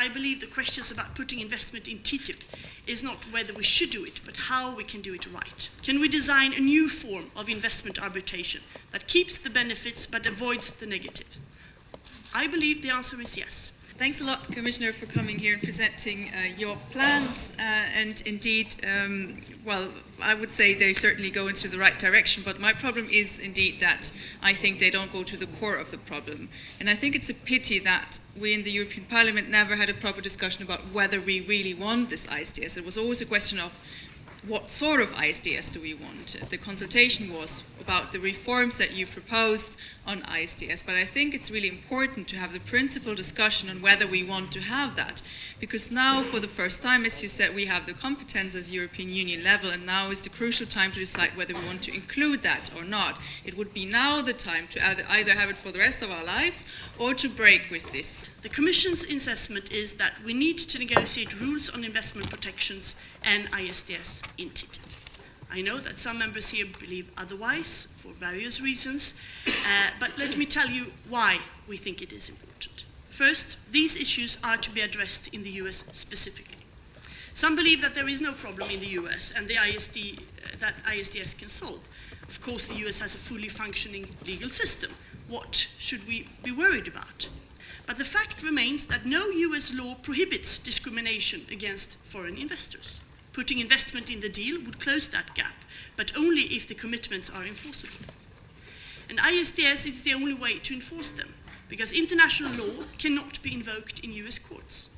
I believe the questions about putting investment in TTIP is not whether we should do it, but how we can do it right. Can we design a new form of investment arbitration that keeps the benefits but avoids the negative? I believe the answer is yes. Thanks a lot, Commissioner, for coming here and presenting uh, your plans. Uh, and indeed, um, well, I would say they certainly go into the right direction, but my problem is indeed that I think they don't go to the core of the problem. And I think it's a pity that we in the European Parliament never had a proper discussion about whether we really want this ISDS. It was always a question of what sort of ISDS do we want? The consultation was about the reforms that you proposed on ISDS, but I think it's really important to have the principal discussion on whether we want to have that. Because now, for the first time, as you said, we have the competence as European Union level, and now is the crucial time to decide whether we want to include that or not. It would be now the time to either have it for the rest of our lives or to break with this. The Commission's assessment is that we need to negotiate rules on investment protections and ISDS I know that some members here believe otherwise for various reasons, uh, but let me tell you why we think it is important. First, these issues are to be addressed in the US specifically. Some believe that there is no problem in the US and the ISD, uh, that ISDS can solve. Of course, the US has a fully functioning legal system. What should we be worried about? But the fact remains that no US law prohibits discrimination against foreign investors. Putting investment in the deal would close that gap, but only if the commitments are enforceable. And ISDS is the only way to enforce them, because international law cannot be invoked in US courts.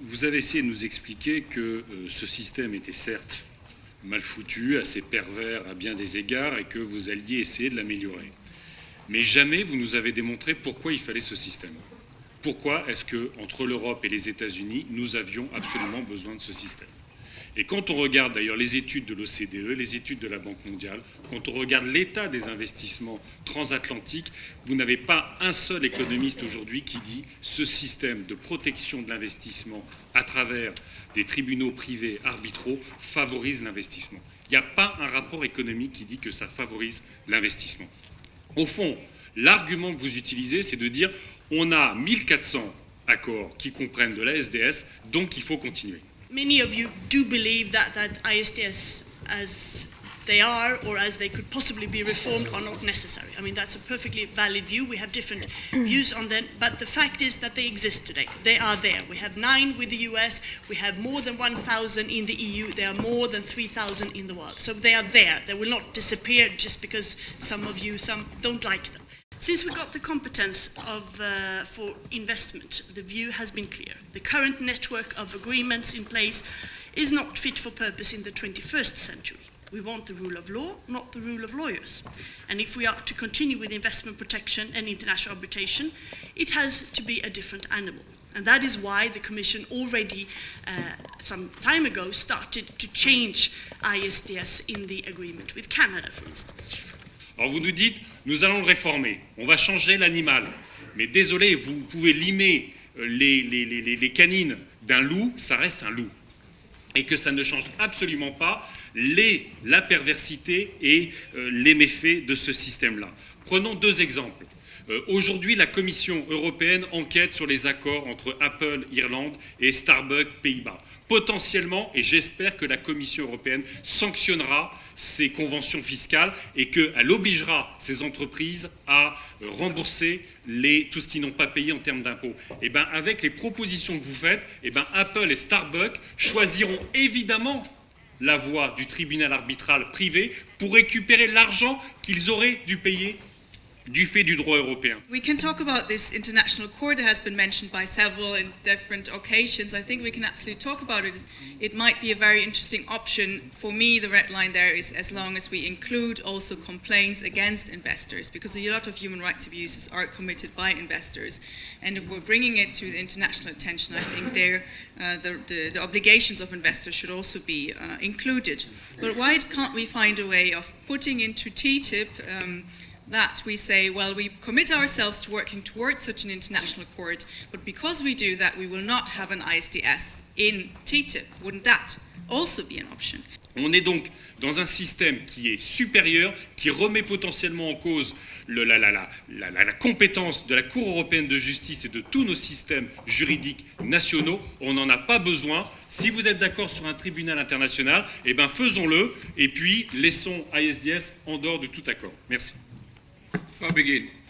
Vous avez essayé de nous expliquer que euh, ce système était certes mal foutu, assez pervers à bien des égards, et que vous alliez essayer de l'améliorer. Mais jamais vous nous avez démontré pourquoi il fallait ce système. Pourquoi est-ce que entre l'Europe et les États-Unis, nous avions absolument besoin de ce système? Et quand on regarde d'ailleurs les études de l'OCDE, les études de la Banque mondiale, quand on regarde l'état des investissements transatlantiques, vous n'avez pas un seul économiste aujourd'hui qui dit ce système de protection de l'investissement à travers des tribunaux privés arbitraux favorise l'investissement. Il n'y a pas un rapport économique qui dit que ça favorise l'investissement. Au fond, l'argument que vous utilisez, c'est de dire on a 1400 accords qui comprennent de la SDS, donc il faut continuer. Many of you do believe that, that ISDS as they are or as they could possibly be reformed are not necessary. I mean, that's a perfectly valid view. We have different views on them, but the fact is that they exist today. They are there. We have nine with the US, we have more than 1,000 in the EU, there are more than 3,000 in the world. So they are there. They will not disappear just because some of you some don't like them. Since we got the competence of, uh, for investment, the view has been clear. The current network of agreements in place is not fit for purpose in the 21st century. We want the rule of law, not the rule of lawyers. And if we are to continue with investment protection and international arbitration, it has to be a different animal. And that is why the Commission already uh, some time ago started to change ISDS in the agreement with Canada, for instance. Alors vous nous dites, nous allons le réformer, on va changer l'animal. Mais désolé, vous pouvez limer euh, les, canines d'un loup, ça reste un loup. Et que ça ne change absolument pas les, la perversité et euh, les méfaits de ce système-là. Prenons deux exemples. Euh, aujourd'hui, la Commission européenne enquête sur les accords entre Apple Irlande et Starbucks Pays-Bas. Potentiellement, et j'espère que la Commission européenne sanctionnera ces conventions fiscales et qu'elle obligera ces entreprises à euh, rembourser tout ce qu'ils n'ont pas payé en termes d'impôts. Eh ben, avec les propositions que vous faites, eh ben, Apple et Starbucks choisiront évidemment la voie du tribunal arbitral privé pour récupérer l'argent qu'ils auraient dû payer du fait du droit européen. We can talk about this international court that has been mentioned by several in different occasions. I think we can absolutely talk about it. It might be a very interesting option. For me, the red line there is as long as we include also complaints against investors, because a lot of human rights abuses are committed by investors. And if we're bringing it to the international attention, I think there, uh, the, the, the, obligations of investors should also be uh, included. But why can't we find a way of putting into TTIP um, that we say, well, we commit ourselves to working towards such an international court, but because we do that, we will not have an ISDS in TTIP. Wouldn't that also be an option? On est donc dans un système qui est supérieur, qui remet potentiellement en cause la compétence de la Cour européenne de justice et de tous nos systèmes juridiques nationaux. On n'en a pas besoin. Si vous êtes d'accord sur un tribunal international, eh ben faisons-le et puis laissons ISDS en dehors de tout accord. Merci. Frau Begin.